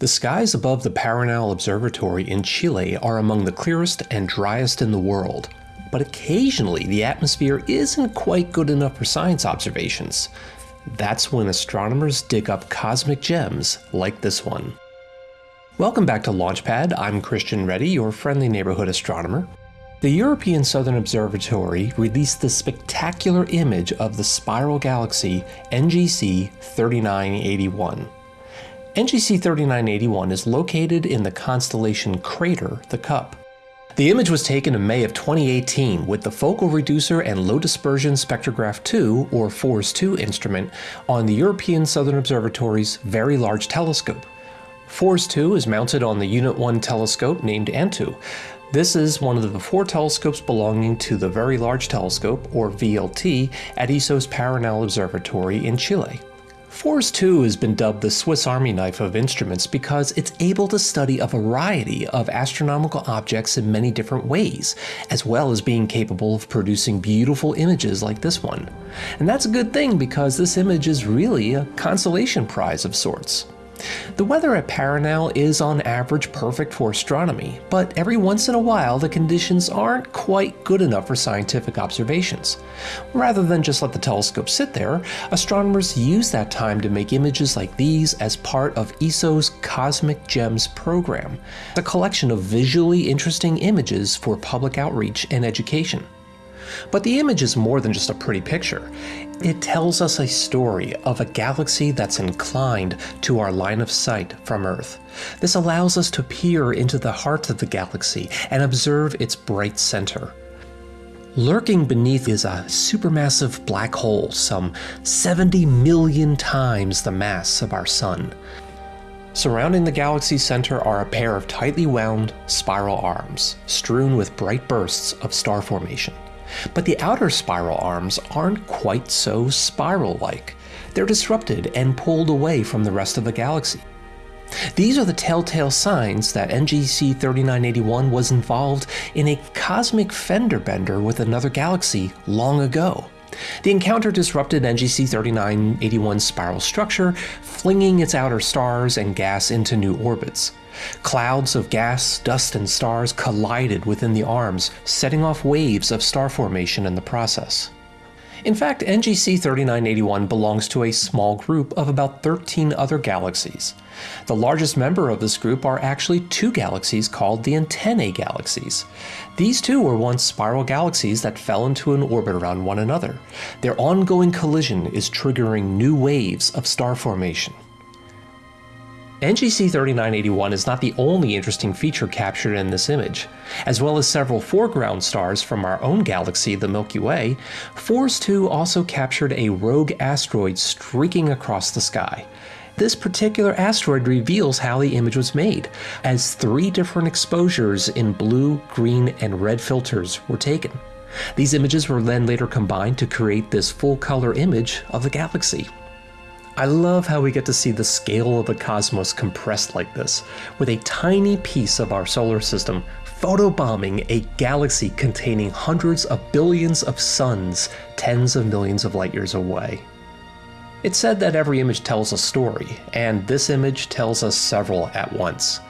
The skies above the Paranal Observatory in Chile are among the clearest and driest in the world, but occasionally the atmosphere isn't quite good enough for science observations. That's when astronomers dig up cosmic gems like this one. Welcome back to Launchpad, I'm Christian Ready, your friendly neighborhood astronomer. The European Southern Observatory released the spectacular image of the spiral galaxy NGC 3981. NGC 3981 is located in the constellation Crater, the Cup. The image was taken in May of 2018 with the Focal Reducer and Low Dispersion Spectrograph 2, or FORS 2 instrument, on the European Southern Observatory's Very Large Telescope. FORS 2 is mounted on the Unit 1 telescope named ANTU. This is one of the four telescopes belonging to the Very Large Telescope, or VLT, at ESO's Paranal Observatory in Chile. FORS 2 has been dubbed the Swiss Army knife of instruments because it's able to study a variety of astronomical objects in many different ways, as well as being capable of producing beautiful images like this one. And that's a good thing because this image is really a consolation prize of sorts. The weather at Paranal is on average perfect for astronomy, but every once in a while the conditions aren't quite good enough for scientific observations. Rather than just let the telescope sit there, astronomers use that time to make images like these as part of ESO's Cosmic Gems program, a collection of visually interesting images for public outreach and education. But the image is more than just a pretty picture. It tells us a story of a galaxy that's inclined to our line of sight from Earth. This allows us to peer into the heart of the galaxy and observe its bright center. Lurking beneath is a supermassive black hole, some 70 million times the mass of our Sun. Surrounding the galaxy's center are a pair of tightly wound spiral arms, strewn with bright bursts of star formation. But the outer spiral arms aren't quite so spiral-like. They're disrupted and pulled away from the rest of the galaxy. These are the telltale signs that NGC 3981 was involved in a cosmic fender bender with another galaxy long ago. The encounter disrupted NGC 3981's spiral structure, flinging its outer stars and gas into new orbits. Clouds of gas, dust, and stars collided within the arms, setting off waves of star formation in the process. In fact, NGC 3981 belongs to a small group of about 13 other galaxies. The largest member of this group are actually two galaxies called the Antennae galaxies. These two were once spiral galaxies that fell into an orbit around one another. Their ongoing collision is triggering new waves of star formation. NGC 3981 is not the only interesting feature captured in this image. As well as several foreground stars from our own galaxy, the Milky Way, FORS 2 also captured a rogue asteroid streaking across the sky. This particular asteroid reveals how the image was made, as three different exposures in blue, green, and red filters were taken. These images were then later combined to create this full color image of the galaxy. I love how we get to see the scale of the cosmos compressed like this, with a tiny piece of our solar system photobombing a galaxy containing hundreds of billions of suns tens of millions of light years away. It's said that every image tells a story, and this image tells us several at once.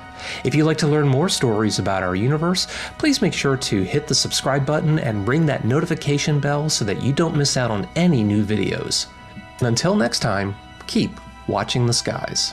If you'd like to learn more stories about our universe, please make sure to hit the subscribe button and ring that notification bell so that you don't miss out on any new videos. Until next time, keep watching the skies.